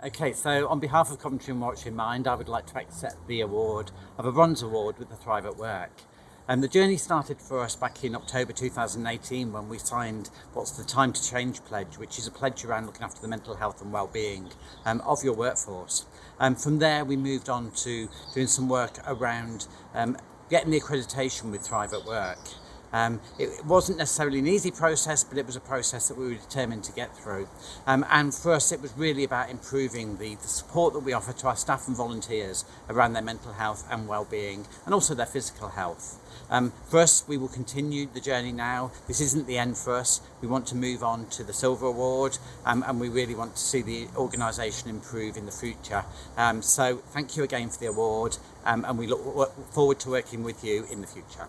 Okay, so on behalf of Coventry and Warwickshire Mind, I would like to accept the award of a Bronze Award with the Thrive at Work. And um, the journey started for us back in October 2018 when we signed what's the Time to Change pledge, which is a pledge around looking after the mental health and well-being um, of your workforce. And um, from there, we moved on to doing some work around um, getting the accreditation with Thrive at Work. Um, it wasn't necessarily an easy process, but it was a process that we were determined to get through. Um, and for us, it was really about improving the, the support that we offer to our staff and volunteers around their mental health and well-being, and also their physical health. Um, for us, we will continue the journey now. This isn't the end for us. We want to move on to the Silver Award, um, and we really want to see the organisation improve in the future. Um, so thank you again for the award, um, and we look forward to working with you in the future.